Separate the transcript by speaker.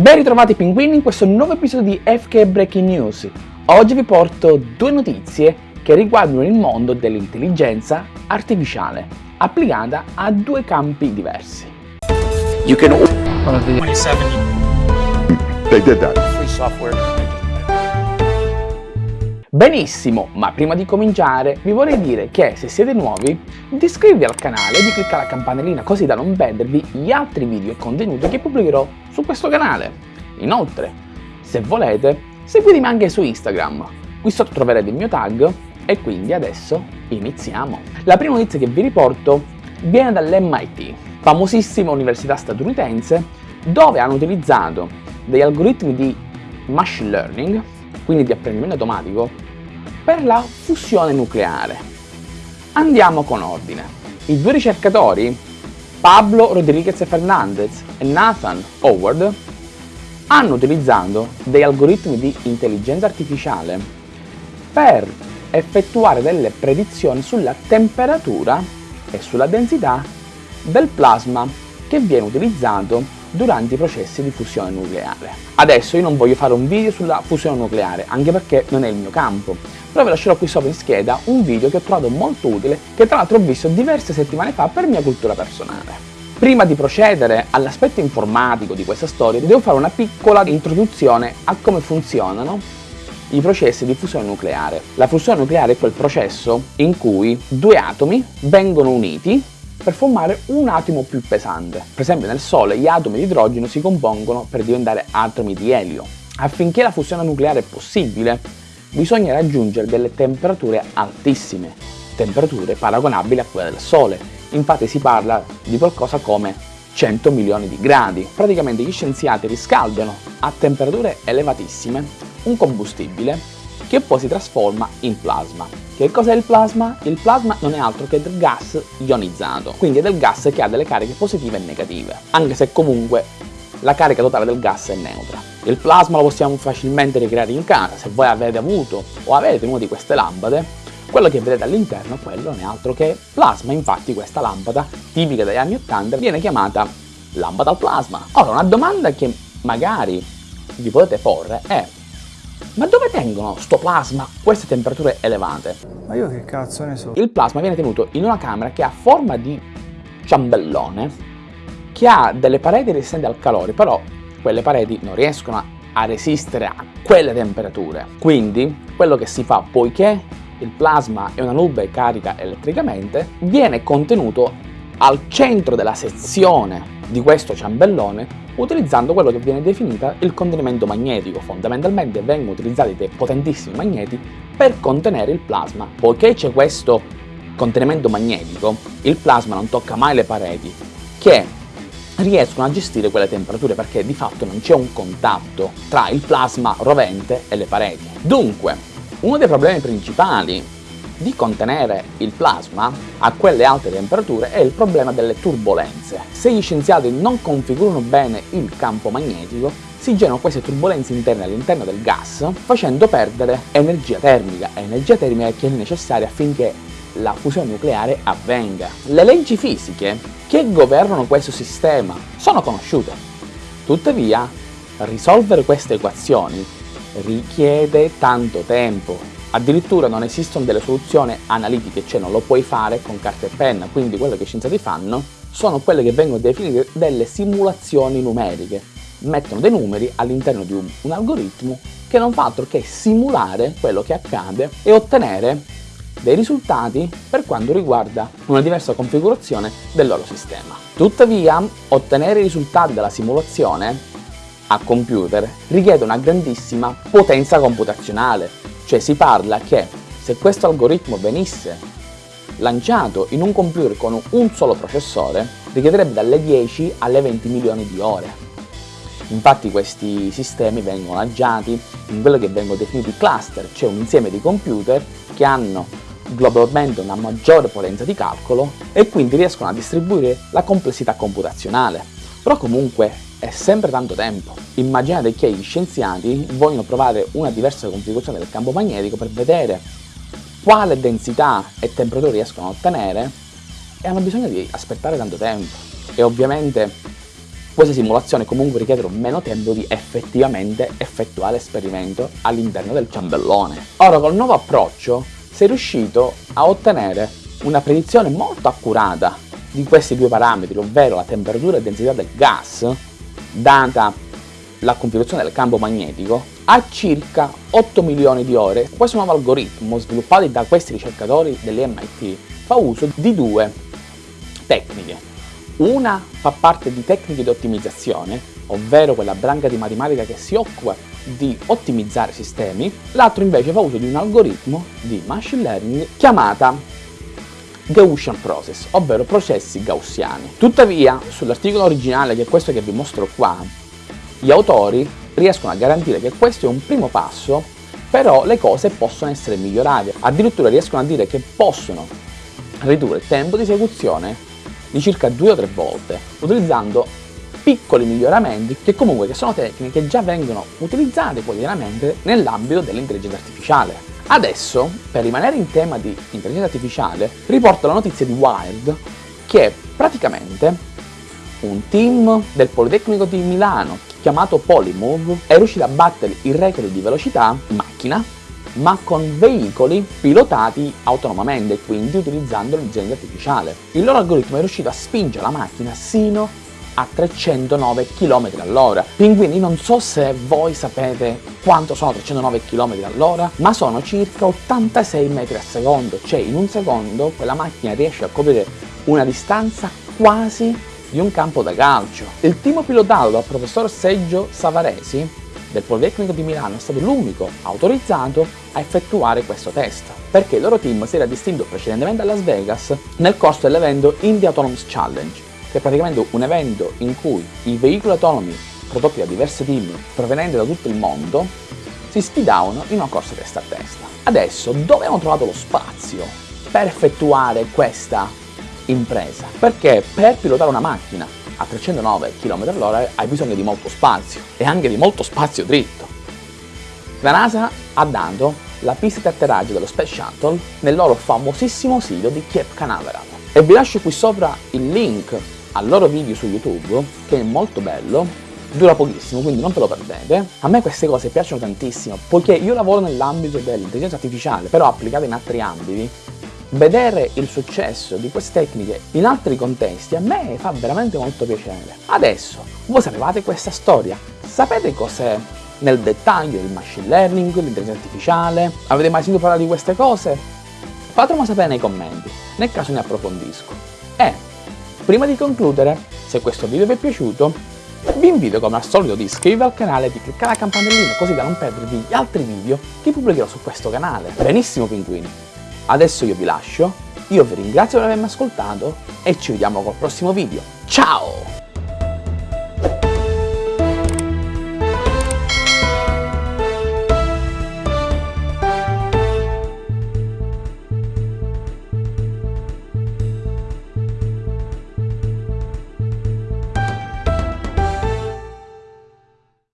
Speaker 1: Ben ritrovati pinguini in questo nuovo episodio di FK Breaking News. Oggi vi porto due notizie che riguardano il mondo dell'intelligenza artificiale, applicata a due campi diversi.
Speaker 2: You can 27
Speaker 3: They did that.
Speaker 2: free software.
Speaker 1: Benissimo, ma prima di cominciare vi vorrei dire che se siete nuovi di iscrivervi al canale e di cliccare la campanellina così da non perdervi gli altri video e contenuti che pubblicherò su questo canale. Inoltre, se volete, seguitemi anche su Instagram, qui sotto troverete il mio tag e quindi adesso iniziamo. La prima notizia che vi riporto viene dall'MIT, famosissima università statunitense, dove hanno utilizzato degli algoritmi di machine learning, quindi di apprendimento automatico, per la fusione nucleare. Andiamo con ordine. I due ricercatori, Pablo Rodriguez Fernandez e Nathan Howard, hanno utilizzato degli algoritmi di intelligenza artificiale per effettuare delle predizioni sulla temperatura e sulla densità del plasma che viene utilizzato durante i processi di fusione nucleare. Adesso io non voglio fare un video sulla fusione nucleare, anche perché non è il mio campo, però vi lascerò qui sopra in scheda un video che ho trovato molto utile, che tra l'altro ho visto diverse settimane fa per mia cultura personale. Prima di procedere all'aspetto informatico di questa storia, devo fare una piccola introduzione a come funzionano i processi di fusione nucleare. La fusione nucleare è quel processo in cui due atomi vengono uniti per formare un atomo più pesante. Per esempio nel Sole gli atomi di idrogeno si compongono per diventare atomi di elio. Affinché la fusione nucleare è possibile, bisogna raggiungere delle temperature altissime, temperature paragonabili a quelle del Sole. Infatti si parla di qualcosa come 100 milioni di gradi. Praticamente gli scienziati riscaldano a temperature elevatissime un combustibile che poi si trasforma in plasma. Che cos'è il plasma? Il plasma non è altro che del gas ionizzato, quindi è del gas che ha delle cariche positive e negative, anche se comunque la carica totale del gas è neutra. Il plasma lo possiamo facilmente ricreare in casa, se voi avete avuto o avete una di queste lampade, quello che vedete all'interno quello non è altro che plasma, infatti questa lampada, tipica degli anni 80, viene chiamata lampada al plasma. Ora una domanda che magari vi potete porre è ma dove tengono sto plasma queste temperature elevate?
Speaker 4: Ma io che cazzo ne so?
Speaker 1: Il plasma viene tenuto in una camera che ha forma di ciambellone, che ha delle pareti resistenti al calore, però quelle pareti non riescono a resistere a quelle temperature. Quindi quello che si fa, poiché il plasma è una nube carica elettricamente, viene contenuto al centro della sezione di questo ciambellone utilizzando quello che viene definito il contenimento magnetico. Fondamentalmente vengono utilizzati dei potentissimi magneti per contenere il plasma. Poiché c'è questo contenimento magnetico, il plasma non tocca mai le pareti, che riescono a gestire quelle temperature perché di fatto non c'è un contatto tra il plasma rovente e le pareti. Dunque, uno dei problemi principali di contenere il plasma a quelle alte temperature è il problema delle turbolenze. Se gli scienziati non configurano bene il campo magnetico, si generano queste turbolenze interne all'interno del gas, facendo perdere energia termica, energia termica che è necessaria affinché la fusione nucleare avvenga. Le leggi fisiche che governano questo sistema sono conosciute. Tuttavia, risolvere queste equazioni richiede tanto tempo Addirittura non esistono delle soluzioni analitiche, cioè non lo puoi fare con carta e penna, quindi quello che gli scienziati fanno sono quelle che vengono definite delle simulazioni numeriche. Mettono dei numeri all'interno di un, un algoritmo che non fa altro che simulare quello che accade e ottenere dei risultati per quanto riguarda una diversa configurazione del loro sistema. Tuttavia, ottenere i risultati della simulazione a computer richiede una grandissima potenza computazionale, cioè si parla che se questo algoritmo venisse lanciato in un computer con un solo processore, richiederebbe dalle 10 alle 20 milioni di ore. Infatti questi sistemi vengono lanciati in quello che vengono definiti cluster, cioè un insieme di computer che hanno globalmente una maggiore potenza di calcolo e quindi riescono a distribuire la complessità computazionale. Però comunque è sempre tanto tempo. Immaginate che gli scienziati vogliono provare una diversa configurazione del campo magnetico per vedere quale densità e temperatura riescono a ottenere e hanno bisogno di aspettare tanto tempo. E ovviamente Queste simulazioni comunque richiedono meno tempo di effettivamente effettuare l'esperimento all'interno del ciambellone. Ora col nuovo approccio sei riuscito a ottenere una predizione molto accurata di questi due parametri, ovvero la temperatura e densità del gas, data la configurazione del campo magnetico, a circa 8 milioni di ore. Questo nuovo algoritmo, sviluppato da questi ricercatori dell'MIT, fa uso di due tecniche. Una fa parte di tecniche di ottimizzazione, ovvero quella branca di matematica che si occupa di ottimizzare sistemi, l'altro invece fa uso di un algoritmo di machine learning chiamata Gaussian Process, ovvero processi gaussiani. Tuttavia, sull'articolo originale, che è questo che vi mostro qua, gli autori riescono a garantire che questo è un primo passo, però le cose possono essere migliorate. Addirittura riescono a dire che possono ridurre il tempo di esecuzione di circa due o tre volte, utilizzando piccoli miglioramenti che comunque che sono tecniche che già vengono utilizzate quotidianamente nell'ambito dell'intelligenza artificiale. Adesso, per rimanere in tema di intelligenza artificiale, riporto la notizia di Wired che praticamente un team del Politecnico di Milano chiamato Polymove è riuscito a battere il record di velocità in macchina ma con veicoli pilotati autonomamente, quindi utilizzando l'intelligenza artificiale. Il loro algoritmo è riuscito a spingere la macchina sino a 309 km all'ora. Quindi non so se voi sapete quanto sono 309 km all'ora, ma sono circa 86 metri al secondo, cioè in un secondo quella macchina riesce a coprire una distanza quasi di un campo da calcio. Il team pilotato dal professor Seggio Savaresi del Politecnico di Milano è stato l'unico autorizzato a effettuare questo test, perché il loro team si era distinto precedentemente a Las Vegas nel corso dell'evento India Autonomous Challenge, che è praticamente un evento in cui i veicoli autonomi prodotti da diversi team provenienti da tutto il mondo si sfidavano in una corsa testa a testa. Adesso dove hanno trovato lo spazio per effettuare questa impresa? Perché per pilotare una macchina a 309 km all'ora hai bisogno di molto spazio e anche di molto spazio dritto. La NASA ha dato la pista di atterraggio dello Space Shuttle nel loro famosissimo sito di Cape Canaveral e vi lascio qui sopra il link al loro video su YouTube che è molto bello dura pochissimo quindi non ve lo perdete a me queste cose piacciono tantissimo poiché io lavoro nell'ambito dell'intelligenza artificiale però applicata in altri ambiti vedere il successo di queste tecniche in altri contesti a me fa veramente molto piacere. Adesso, voi sapevate questa storia? Sapete cos'è nel dettaglio il machine learning, l'intelligenza artificiale? Avete mai sentito parlare di queste cose? Fatemelo sapere nei commenti, nel caso ne approfondisco. Prima di concludere, se questo video vi è piaciuto, vi invito come al solito di iscrivervi al canale e di cliccare la campanellina così da non perdervi gli altri video che pubblicherò su questo canale. Benissimo pinguini! Adesso io vi lascio, io vi ringrazio per avermi ascoltato e ci vediamo col prossimo video. Ciao!